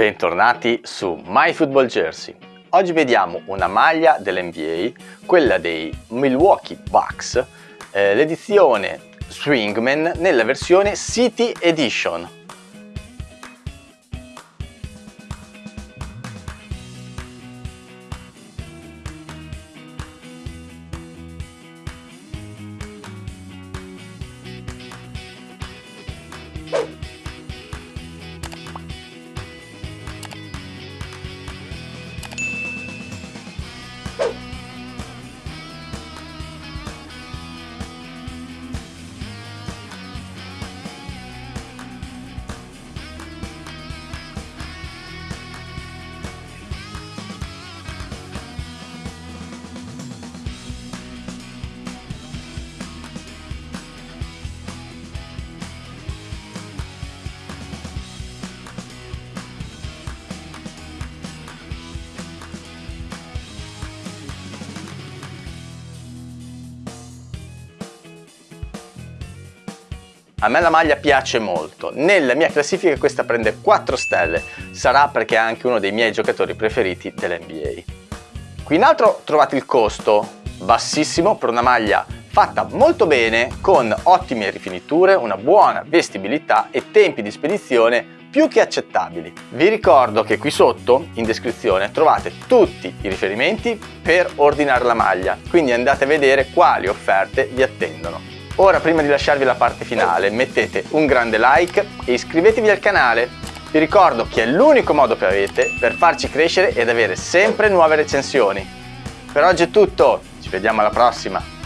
Bentornati su My Football Jersey. Oggi vediamo una maglia dell'NBA, quella dei Milwaukee Bucks, eh, l'edizione Swingman nella versione City Edition. A me la maglia piace molto, nella mia classifica questa prende 4 stelle, sarà perché è anche uno dei miei giocatori preferiti dell'NBA. Qui in alto trovate il costo, bassissimo per una maglia fatta molto bene, con ottime rifiniture, una buona vestibilità e tempi di spedizione più che accettabili. Vi ricordo che qui sotto, in descrizione, trovate tutti i riferimenti per ordinare la maglia, quindi andate a vedere quali offerte vi attendono. Ora prima di lasciarvi la parte finale mettete un grande like e iscrivetevi al canale. Vi ricordo che è l'unico modo che avete per farci crescere ed avere sempre nuove recensioni. Per oggi è tutto, ci vediamo alla prossima!